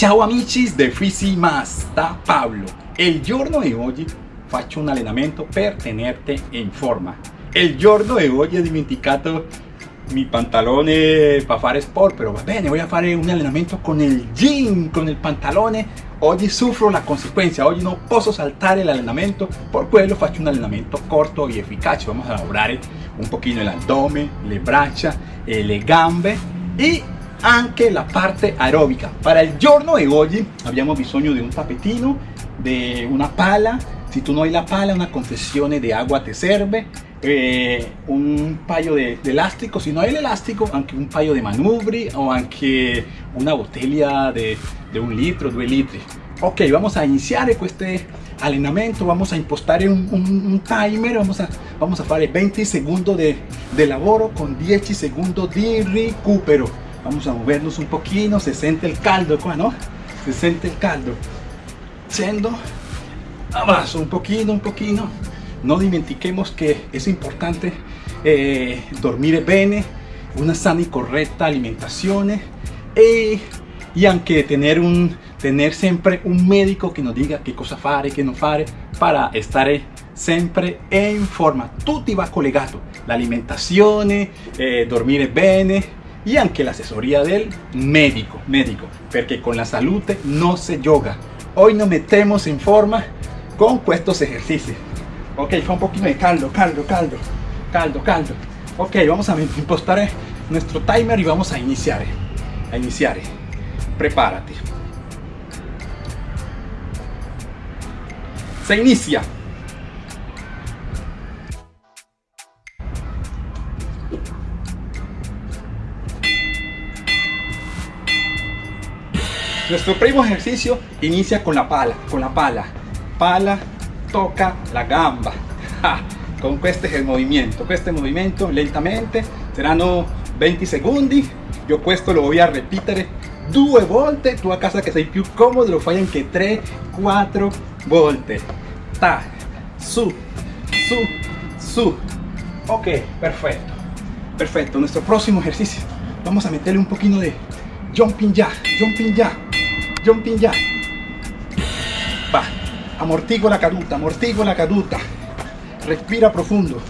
Ciao amici de Fisi Masta Pablo. Il giorno di oggi faccio un allenamento per tenerti in forma. Il giorno di oggi ho dimenticato mi pantalone per fare sport, però va bene, voy a fare un allenamento con il jean, con il pantalone. Oggi soffro la conseguenza, oggi non posso saltare l'allenamento, per quello faccio un allenamento corto e efficace. Vamos a lavorare un pochino l'addome, le braccia, e le gambe e anche la parte aerobica. Para il giorno di oggi abbiamo bisogno di un tapetino, di una pala. Se tu non hai la pala, una confessione di acqua ti serve. Eh, un paio de, de, elástico, si no hay el elástico, anche un paio de manubri o anche una botella de, de un litro, due litri. Ok, vamos a iniciare este allenamento, vamos a impostare un, un, un timer, vamos a, vamos a fare 20 segundos de, de lavoro con 10 segundos di recupero. Vamos a movernos un poquito, se siente el caldo ¿no? Se siente el caldo. Scendo, avanzo un poquito, un poquito. No dimentiquemos que es importante eh, dormir bene, una sana y correcta alimentación e, y aunque tener un tener siempre un médico que nos diga qué cosa fare, qué no fare para estar siempre en forma. Tutti va collegato, la alimentación, eh, dormir bene y aunque la asesoría del médico, médico, porque con la salud no se yoga. Hoy nos metemos en forma con estos ejercicios. Ok, fa un poquito de caldo, caldo, caldo, caldo, caldo. Ok, vamos a impostar nuestro timer y vamos a iniciar. A iniciar. Prepárate. Se inicia. Nuestro primo ejercicio inicia con la pala, con la pala. Pala, toca la gamba. Con este es el movimiento, este movimiento lentamente, saranno 20 secondi. Yo questo lo voy a repetir due volte, tu a casa que sei più comodo lo fai anche 3, 4 volte. Ta, su, su, su. Ok, perfecto. Perfecto, nuestro próximo ejercicio. Vamos a meterle un poquito de jumping ya, jumping ya, jumping ya. Va, amortigo la caduta, amortigo la caduta. Respira profundo.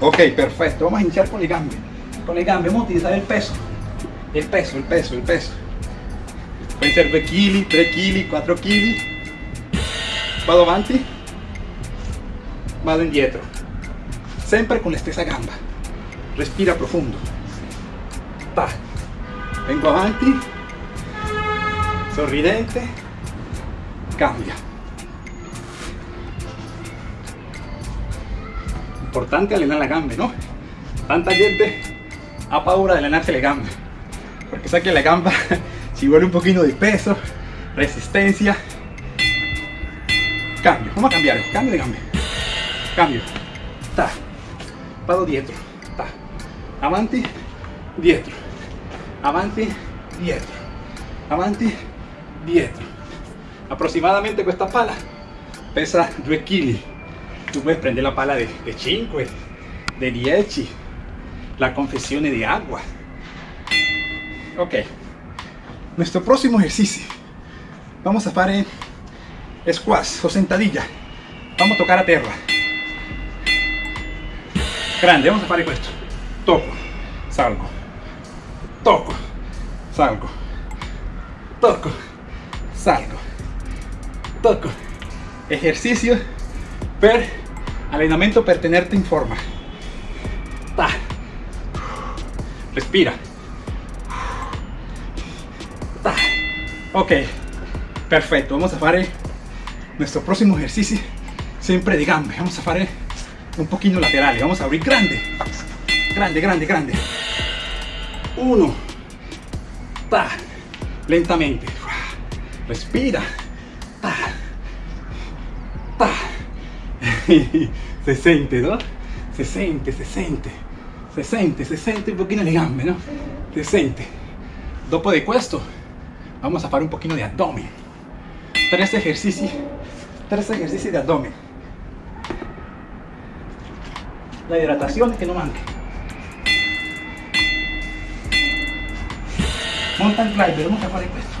Ok, perfecto. Vamos a iniciar con el gambe. Con el gambe, vamos a utilizar el peso. El peso, el peso, el peso. Pueden ser 2 kg, 3 kg, 4 kg. Vado avanti. Vado indietro. Sempre con la stessa gamba. Respira profundo. Ta. Vengo avanti. Sorridente. Cambia. Importante allenare la gambe, ¿no? Tanta gente ha paura de allenarse le gambe. Porque sabe que la gamba si vuelve un poquito de peso, resistencia. Cambio, vamos a cambiar, cambio de gambe. Cambio. Ta. Vado dietro. Ta. Avanti, dietro. Avanti, dietro. Avanti, dietro. Aproximadamente esta pala pesa 2 kg. Tú puedes prender la pala de, de 5, de 10, la confesión de agua. Ok. Nuestro próximo ejercicio. Vamos a hacer squash o sentadilla. Vamos a tocar a tierra. Grande, vamos a hacer esto. Toco, salgo. Toco, salgo. Toco, salgo. Toco. Ejercicio per allenamento per tenerte en forma. Ta. Respira. Ok, perfecto. Vamos a hacer nuestro próximo ejercicio siempre de gambe. Vamos a hacer un poquito laterales. Vamos a abrir grande, grande, grande, grande. Uno. Ta. Lentamente. Respira. Ta. Ta. se siente, ¿no? Se siente, se siente. Se siente, se siente un poquito le gambe, ¿no? Se siente. Dopo de questo, vamos a hacer un poquito de abdomen. Tres ejercicios, tres ejercicios de abdomen. La hidratación que no manque. Mountain climber, vamos a hacer esto.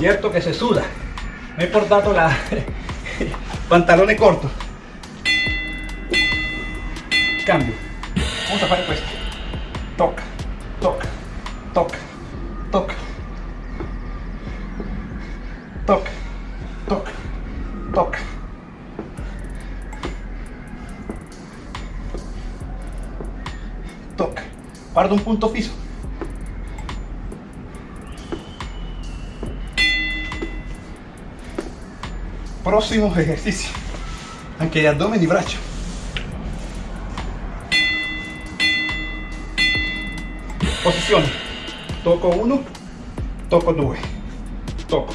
Cierto que se suda. Me he portado la pantalones cortos. Cambio. Vamos a hacer esto. Toca, toca, toca, toca. Toca, toca, toca. Toca. Guarda un punto fijo. Próximo ejercicio aunque de abdomen y brazo. Posición toco uno toco dos. Toco.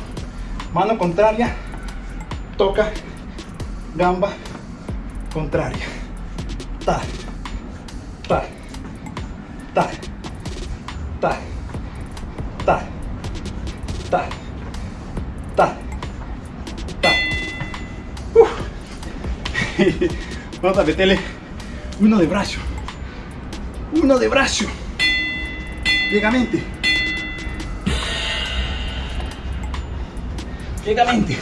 Mano contraria toca gamba contraria. Ta ta ta Vamos a meterle uno de brazo. Uno de brazo. Piegamente. Piegamente.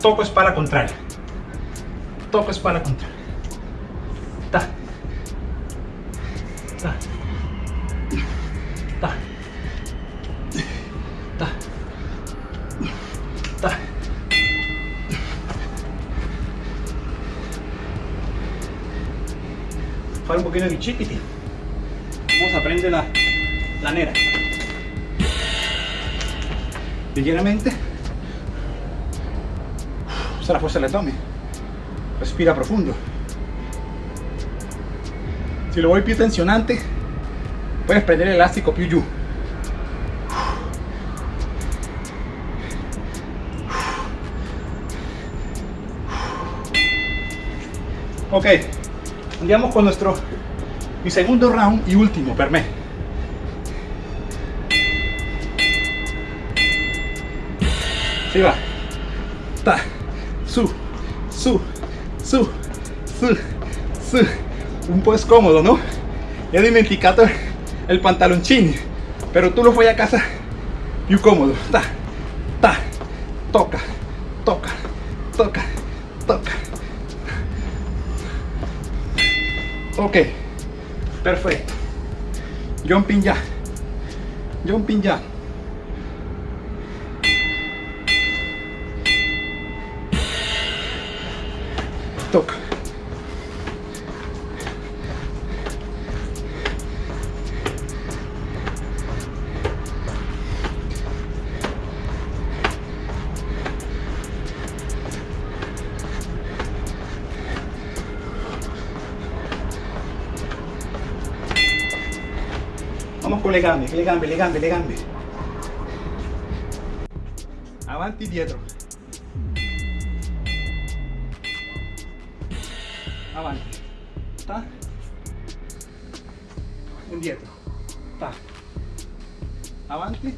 Toco espalda contraria. Toco espalda contraria. Fare un pochino di chiquiti. Vamos a prendere la, la nera. Ligeramente. Usa la fuerza del abdomen. Respira profundo. Si lo vuoi più tensionante, puedes prender el elástico giù. Ok, andiamo con nuestro mi segundo round y último per me. Si va. Ta, su, su, su, su, su. Un po' scomodo, no? E ho dimenticato il pantaloncini, pero tu lo fai a casa più comodo. Ta, ta, toca, toca, toca, toca. Ok, perfecto. Jumping ya. Jumping ya. Le gambe, le gambe, le gambe, le gambe. Avanti, dietro. Avanti. Ta. Indietro. Ta. Avanti.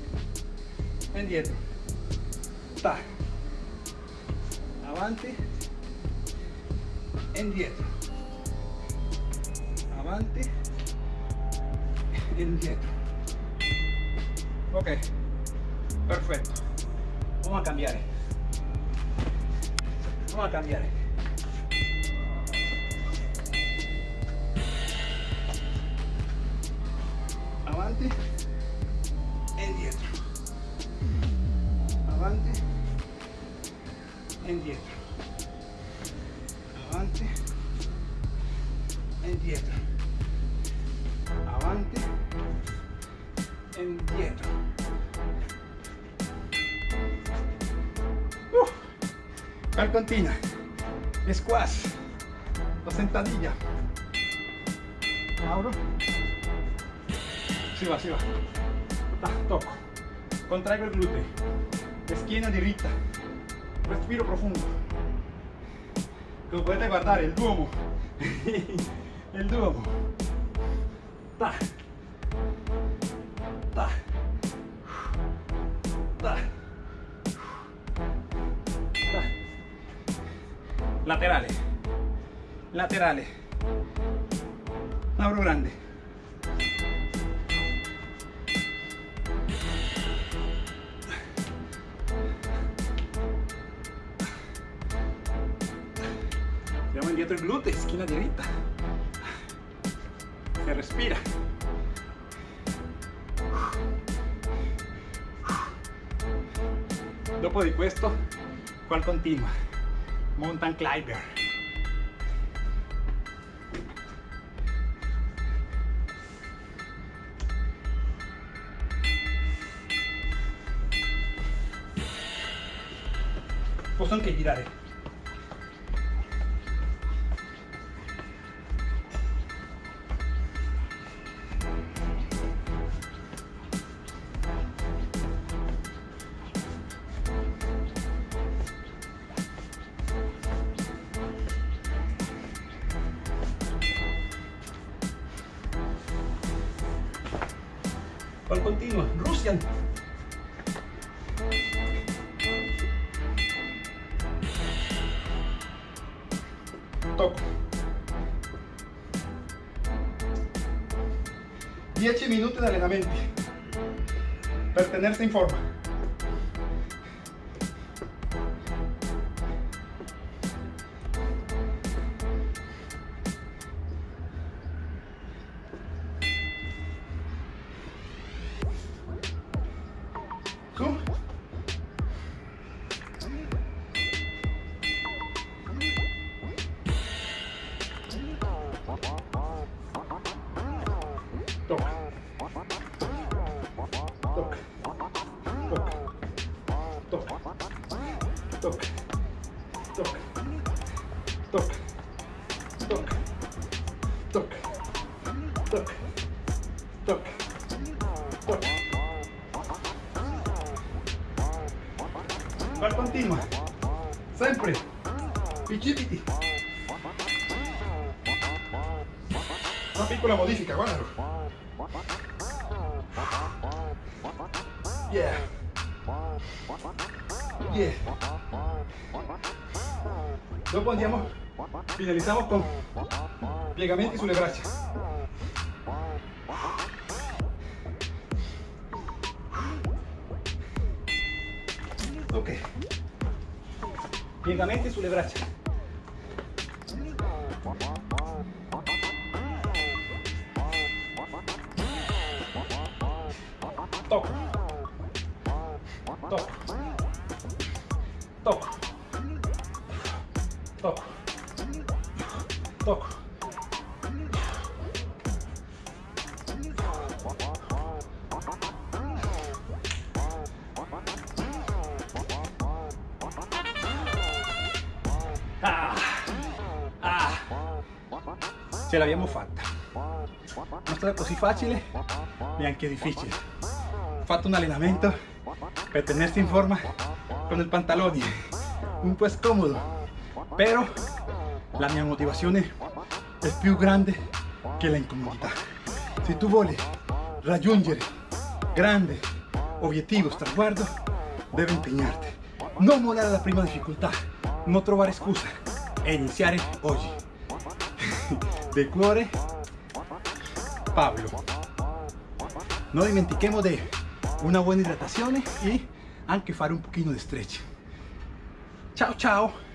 Indietro. Ta. Avanti. Indietro. Avanti indietro ok. Perfetto vamos a cambiare vamos a cambiare continua. Squash. La sentadilla. Abro. Si va, si va. Ta, toco. Contraigo el glúteo. Esquina dirita. Respiro profundo. Lo puedes guardar el duomo. el duomo. Ta. Laterales. Laterales. Abro grande. Llevamos indietro el glúteo, esquina derecha. Se respira. Dopo di questo, qual continua? Mountain climber. Posso anche girare. ¿Cuál continua? Rusia. Toco. 10 minutos de allenamento. Pertenerse en forma. Sempre. Picipiti. Una piccola modifica, guardalo. Yeah. Yeah. Dopo andiamo, finalizziamo con piegamenti sulle braccia. Ok. Piegamenti sulle braccia. Toco. Ce l'abbiamo fatta. Non stata così facile neanche difficile. Ho fatto un allenamento per tenersi in forma con il pantalone, un po' scomodo, però la mia motivazione è più grande che la incomodità. Se tu vuoi raggiungere grande obiettivo, traguardo, devi impegnarti. Non mollare la prima difficoltà, non trovare scusa e iniziare oggi. De cuore, Pablo. No dimentichemo di una buona idratazione e anche fare un pochino di stretch. Ciao ciao!